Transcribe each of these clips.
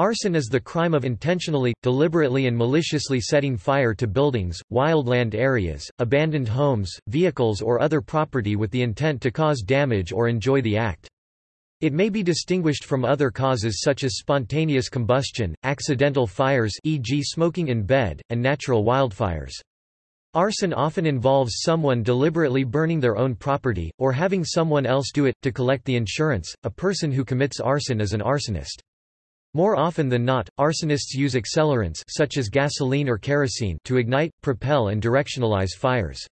Arson is the crime of intentionally, deliberately and maliciously setting fire to buildings, wildland areas, abandoned homes, vehicles or other property with the intent to cause damage or enjoy the act. It may be distinguished from other causes such as spontaneous combustion, accidental fires e.g. smoking in bed, and natural wildfires. Arson often involves someone deliberately burning their own property, or having someone else do it, to collect the insurance. A person who commits arson is an arsonist. More often than not, arsonists use accelerants such as gasoline or kerosene to ignite, propel and directionalize fires.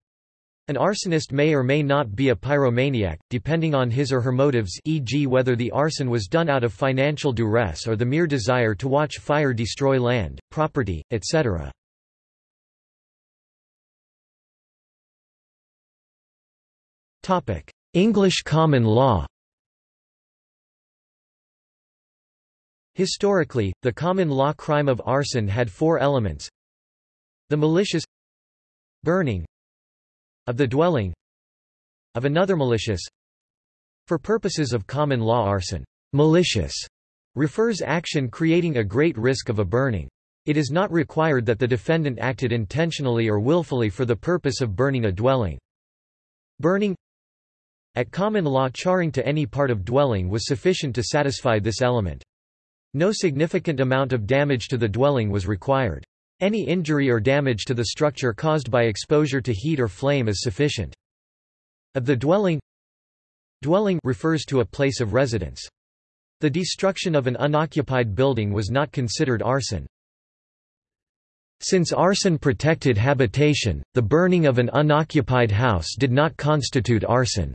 An arsonist may or may not be a pyromaniac, depending on his or her motives e.g. whether the arson was done out of financial duress or the mere desire to watch fire destroy land, property, etc. English common law Historically, the common law crime of arson had four elements. The malicious burning of the dwelling of another malicious for purposes of common law arson malicious refers action creating a great risk of a burning. It is not required that the defendant acted intentionally or willfully for the purpose of burning a dwelling. Burning at common law charring to any part of dwelling was sufficient to satisfy this element. No significant amount of damage to the dwelling was required. Any injury or damage to the structure caused by exposure to heat or flame is sufficient. Of the dwelling Dwelling refers to a place of residence. The destruction of an unoccupied building was not considered arson. Since arson protected habitation, the burning of an unoccupied house did not constitute arson.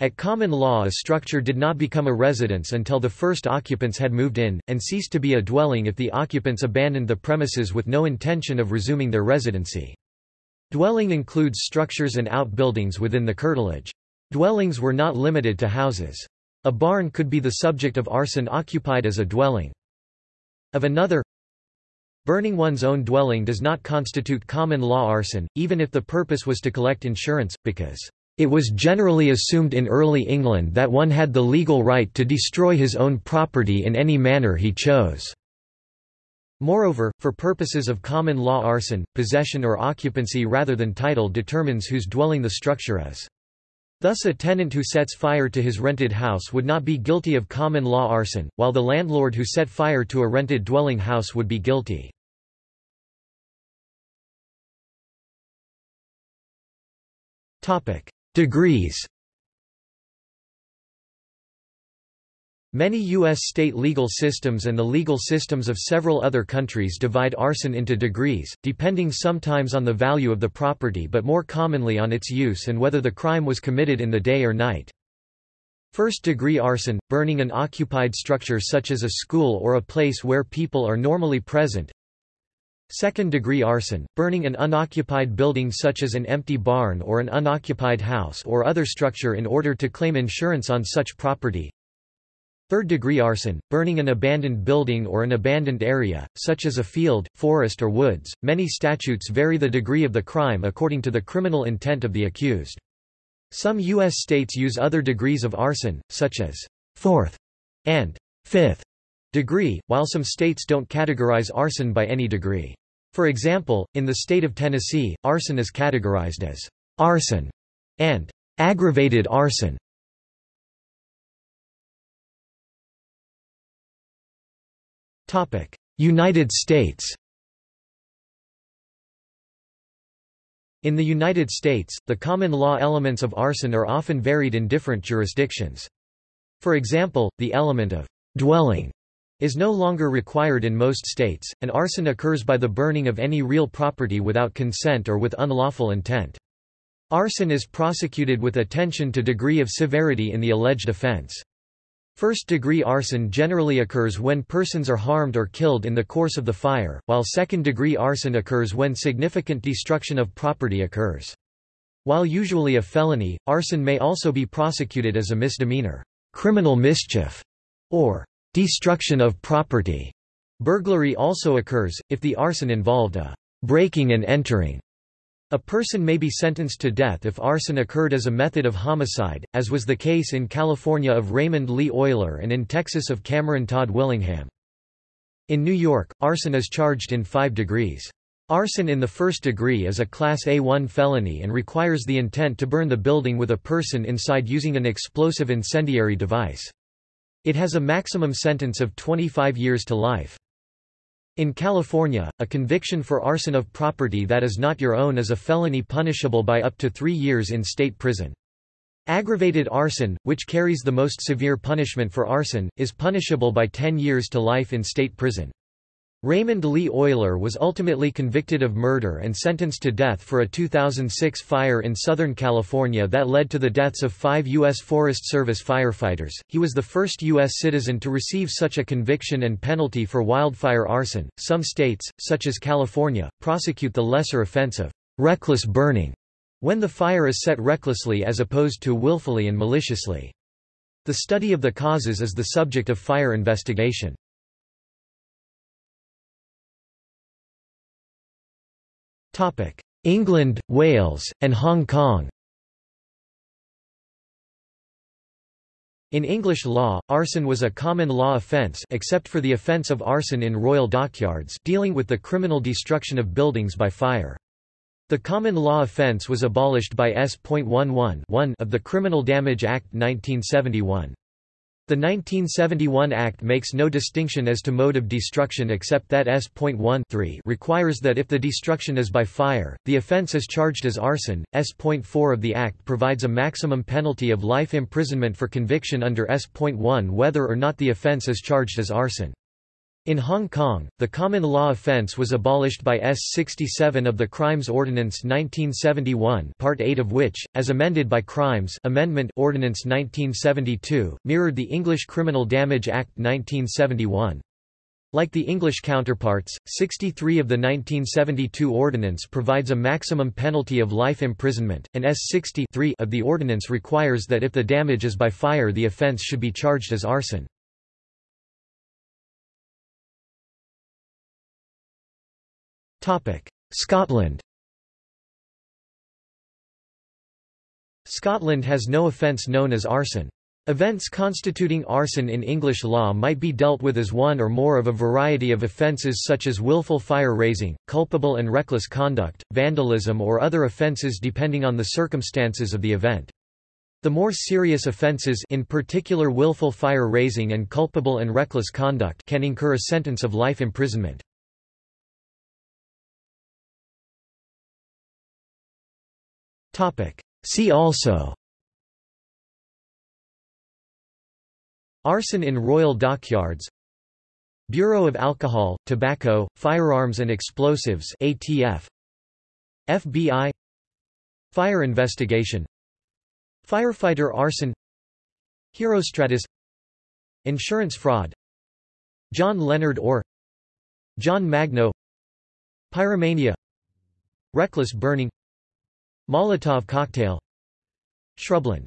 At common law a structure did not become a residence until the first occupants had moved in, and ceased to be a dwelling if the occupants abandoned the premises with no intention of resuming their residency. Dwelling includes structures and outbuildings within the curtilage. Dwellings were not limited to houses. A barn could be the subject of arson occupied as a dwelling. Of another Burning one's own dwelling does not constitute common law arson, even if the purpose was to collect insurance, because it was generally assumed in early England that one had the legal right to destroy his own property in any manner he chose. Moreover, for purposes of common law arson, possession or occupancy rather than title determines whose dwelling the structure is. Thus a tenant who sets fire to his rented house would not be guilty of common law arson, while the landlord who set fire to a rented dwelling house would be guilty. Degrees Many U.S. state legal systems and the legal systems of several other countries divide arson into degrees, depending sometimes on the value of the property but more commonly on its use and whether the crime was committed in the day or night. First-degree arson, burning an occupied structure such as a school or a place where people are normally present, Second-degree arson, burning an unoccupied building such as an empty barn or an unoccupied house or other structure in order to claim insurance on such property. Third-degree arson, burning an abandoned building or an abandoned area, such as a field, forest or woods. Many statutes vary the degree of the crime according to the criminal intent of the accused. Some U.S. states use other degrees of arson, such as fourth and fifth degree, while some states don't categorize arson by any degree. For example, in the state of Tennessee, arson is categorized as arson and aggravated arson. United States In the United States, the common law elements of arson are often varied in different jurisdictions. For example, the element of dwelling is no longer required in most states, and arson occurs by the burning of any real property without consent or with unlawful intent. Arson is prosecuted with attention to degree of severity in the alleged offense. First-degree arson generally occurs when persons are harmed or killed in the course of the fire, while second-degree arson occurs when significant destruction of property occurs. While usually a felony, arson may also be prosecuted as a misdemeanor, criminal mischief, or Destruction of property. Burglary also occurs, if the arson involved a breaking and entering. A person may be sentenced to death if arson occurred as a method of homicide, as was the case in California of Raymond Lee Oyler and in Texas of Cameron Todd Willingham. In New York, arson is charged in five degrees. Arson in the first degree is a Class A1 felony and requires the intent to burn the building with a person inside using an explosive incendiary device. It has a maximum sentence of 25 years to life. In California, a conviction for arson of property that is not your own is a felony punishable by up to three years in state prison. Aggravated arson, which carries the most severe punishment for arson, is punishable by 10 years to life in state prison. Raymond Lee Oyler was ultimately convicted of murder and sentenced to death for a 2006 fire in Southern California that led to the deaths of five U.S. Forest Service firefighters. He was the first U.S. citizen to receive such a conviction and penalty for wildfire arson. Some states, such as California, prosecute the lesser offense of reckless burning when the fire is set recklessly as opposed to willfully and maliciously. The study of the causes is the subject of fire investigation. England, Wales, and Hong Kong In English law, arson was a common law offence except for the offence of arson in royal dockyards dealing with the criminal destruction of buildings by fire. The common law offence was abolished by S.11 of the Criminal Damage Act 1971. The 1971 Act makes no distinction as to mode of destruction except that S.1 requires that if the destruction is by fire, the offence is charged as arson. S.4 of the Act provides a maximum penalty of life imprisonment for conviction under S.1 whether or not the offence is charged as arson. In Hong Kong, the common law offence was abolished by S. 67 of the Crimes Ordinance 1971 Part 8 of which, as amended by Crimes Amendment Ordinance 1972, mirrored the English Criminal Damage Act 1971. Like the English counterparts, 63 of the 1972 ordinance provides a maximum penalty of life imprisonment, and S 63 of the ordinance requires that if the damage is by fire the offence should be charged as arson. Scotland Scotland has no offence known as arson. Events constituting arson in English law might be dealt with as one or more of a variety of offences such as willful fire-raising, culpable and reckless conduct, vandalism or other offences depending on the circumstances of the event. The more serious offences in particular willful fire-raising and culpable and reckless conduct can incur a sentence of life imprisonment. See also. Arson in Royal Dockyards. Bureau of Alcohol, Tobacco, Firearms and Explosives ATF FBI Fire investigation. Firefighter arson. Herostratus. Insurance fraud. John Leonard Orr. John Magno. Pyromania. Reckless burning Molotov cocktail. Shrubland